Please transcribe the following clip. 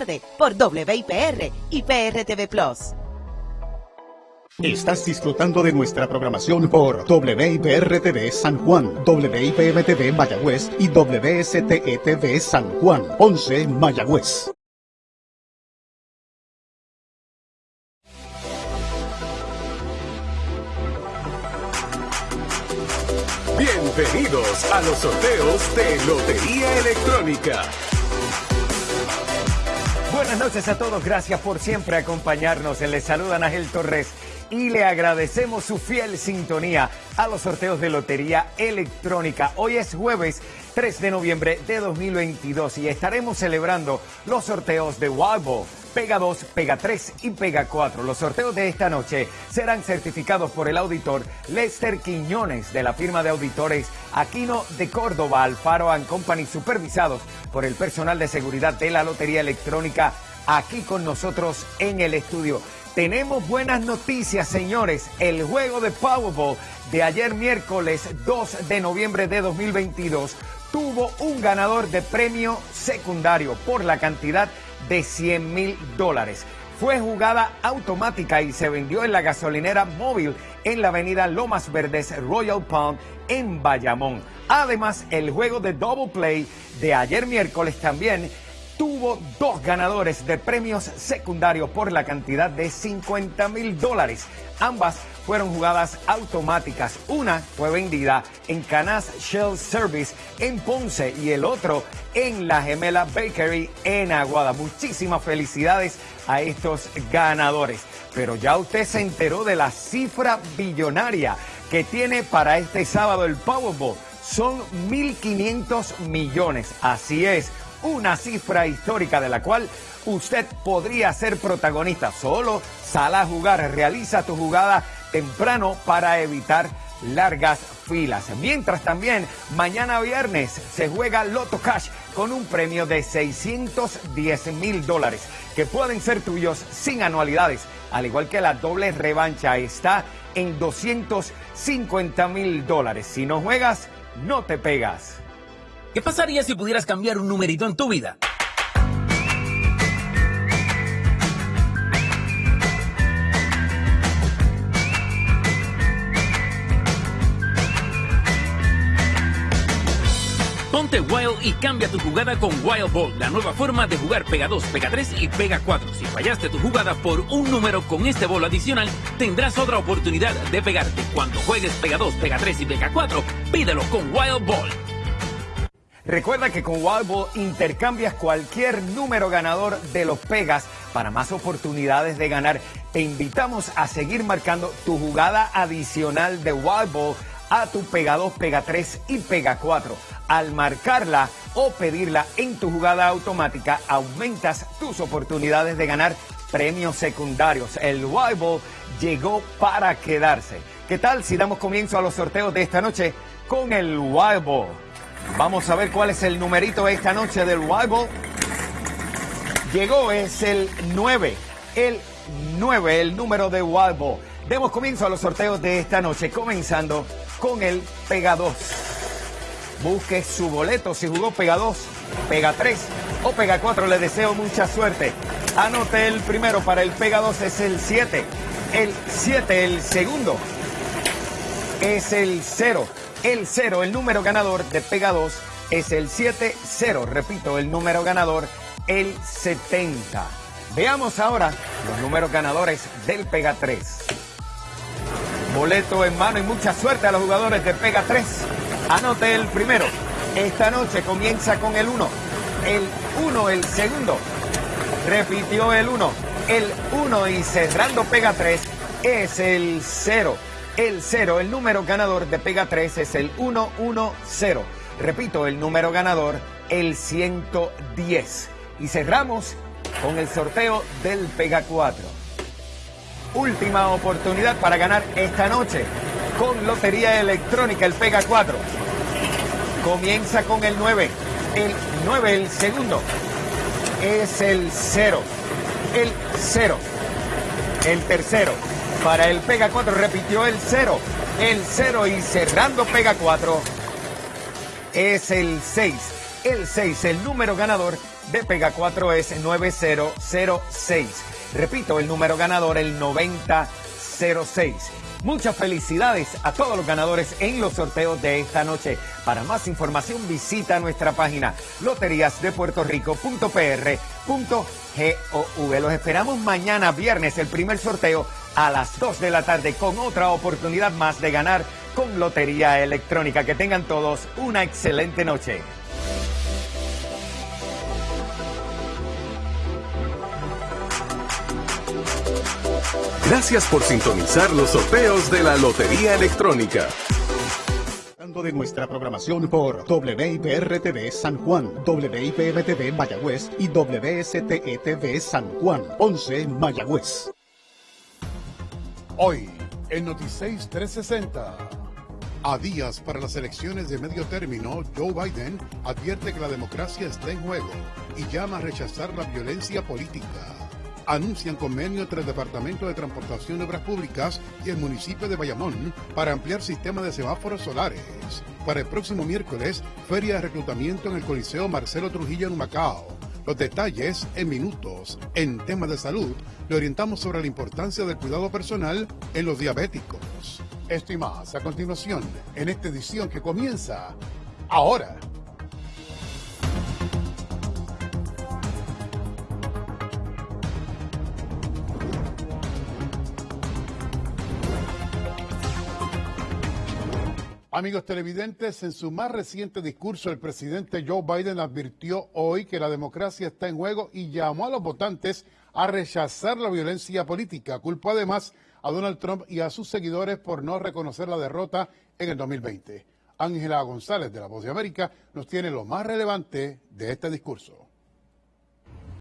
tarde por WIPR y PRTV Plus. Estás disfrutando de nuestra programación por WIPR-TV San Juan, WIPM-TV Mayagüez y WSTETV San Juan, 11 Mayagüez. Bienvenidos a los sorteos de Lotería Electrónica. Buenas noches a todos, gracias por siempre acompañarnos. Les saluda Ángel Torres y le agradecemos su fiel sintonía a los sorteos de Lotería Electrónica. Hoy es jueves 3 de noviembre de 2022 y estaremos celebrando los sorteos de Wild Pega 2, Pega 3 y Pega 4. Los sorteos de esta noche serán certificados por el auditor Lester Quiñones de la firma de auditores Aquino de Córdoba, Alfaro Company, supervisados por el personal de seguridad de la Lotería Electrónica aquí con nosotros en el estudio. Tenemos buenas noticias, señores. El juego de Powerball de ayer miércoles 2 de noviembre de 2022 tuvo un ganador de premio secundario por la cantidad de 100 mil dólares. Fue jugada automática y se vendió en la gasolinera móvil en la avenida Lomas Verdes Royal Palm en Bayamón. Además, el juego de Double Play de ayer miércoles también tuvo dos ganadores de premios secundarios por la cantidad de 50 mil dólares. Ambas fueron jugadas automáticas. Una fue vendida en Canas Shell Service en Ponce y el otro en la Gemela Bakery en Aguada. Muchísimas felicidades a estos ganadores. Pero ya usted se enteró de la cifra billonaria que tiene para este sábado el Powerball. Son 1.500 millones. Así es una cifra histórica de la cual usted podría ser protagonista. Solo sal a jugar, realiza tu jugada temprano para evitar largas filas. Mientras también mañana viernes se juega Loto Cash con un premio de 610 mil dólares que pueden ser tuyos sin anualidades. Al igual que la doble revancha está en 250 mil dólares. Si no juegas, no te pegas. ¿Qué pasaría si pudieras cambiar un numerito en tu vida? Ponte Wild y cambia tu jugada con Wild Ball, la nueva forma de jugar Pega 2, Pega 3 y Pega 4. Si fallaste tu jugada por un número con este bolo adicional, tendrás otra oportunidad de pegarte. Cuando juegues Pega 2, Pega 3 y Pega 4, pídelo con Wild Ball. Recuerda que con Wild intercambias cualquier número ganador de los Pegas para más oportunidades de ganar. Te invitamos a seguir marcando tu jugada adicional de Wild a tu Pega 2, Pega 3 y Pega 4. Al marcarla o pedirla en tu jugada automática, aumentas tus oportunidades de ganar premios secundarios. El Wild llegó para quedarse. ¿Qué tal si damos comienzo a los sorteos de esta noche con el Wild Vamos a ver cuál es el numerito esta noche del Wild Llegó, es el 9. El 9, el número de Wild Demos comienzo a los sorteos de esta noche, comenzando con el Pega 2. Busque su boleto si jugó Pega 2, Pega 3 o Pega 4. Le deseo mucha suerte. Anote el primero para el Pega 2 es el 7. El 7, el segundo, es el 0 el 0, el número ganador de Pega 2 es el 7-0. Repito, el número ganador, el 70. Veamos ahora los números ganadores del Pega 3. Boleto en mano y mucha suerte a los jugadores de Pega 3. Anote el primero. Esta noche comienza con el 1. El 1, el segundo. Repitió el 1. El 1 y cerrando Pega 3 es el 0 el 0. El número ganador de Pega 3 es el 110. Repito, el número ganador, el 110. Y cerramos con el sorteo del Pega 4. Última oportunidad para ganar esta noche con Lotería Electrónica, el Pega 4. Comienza con el 9. El 9, el segundo, es el 0. El 0. El tercero para el Pega 4 repitió el 0. El 0 y cerrando Pega 4 es el 6. El 6, el número ganador de Pega 4 es 9006. Repito, el número ganador, el 9006. Muchas felicidades a todos los ganadores en los sorteos de esta noche. Para más información visita nuestra página loteriasdepuertorico.pr.gov. Los esperamos mañana viernes, el primer sorteo a las 2 de la tarde con otra oportunidad más de ganar con Lotería Electrónica. Que tengan todos una excelente noche. Gracias por sintonizar los sorteos de la Lotería Electrónica. de nuestra programación por WIPR-TV San Juan, WIPM-TV Mayagüez y WSTE-TV San Juan, 11 Mayagüez. Hoy, en Noticias 360. A días para las elecciones de medio término, Joe Biden advierte que la democracia está en juego y llama a rechazar la violencia política anuncian convenio entre el Departamento de Transportación de Obras Públicas y el municipio de Bayamón para ampliar sistema de semáforos solares. Para el próximo miércoles, feria de reclutamiento en el Coliseo Marcelo Trujillo en Macao. Los detalles en minutos. En temas de salud, le orientamos sobre la importancia del cuidado personal en los diabéticos. Esto y más a continuación en esta edición que comienza ahora. Amigos televidentes, en su más reciente discurso, el presidente Joe Biden advirtió hoy que la democracia está en juego y llamó a los votantes a rechazar la violencia política. Culpó además a Donald Trump y a sus seguidores por no reconocer la derrota en el 2020. Ángela González de La Voz de América nos tiene lo más relevante de este discurso.